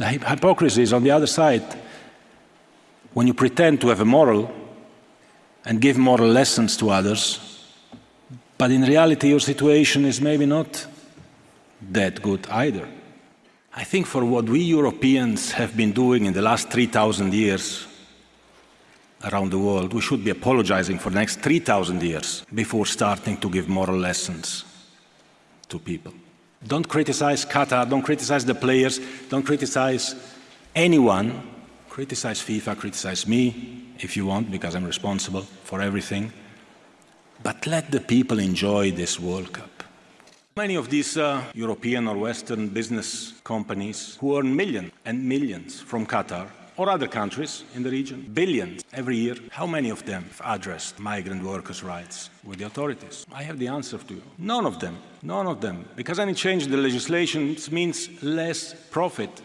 The hypocrisy is on the other side. When you pretend to have a moral and give moral lessons to others, but in reality your situation is maybe not that good either. I think for what we Europeans have been doing in the last 3,000 years around the world, we should be apologizing for the next 3,000 years before starting to give moral lessons to people. Don't criticize Qatar, don't criticize the players, don't criticize anyone. Criticize FIFA, criticize me if you want, because I'm responsible for everything. But let the people enjoy this World Cup. Many of these uh, European or Western business companies who earn millions and millions from Qatar or other countries in the region, billions every year, how many of them have addressed migrant workers' rights with the authorities? I have the answer to you. None of them. None of them. Because any change in the legislation means less profit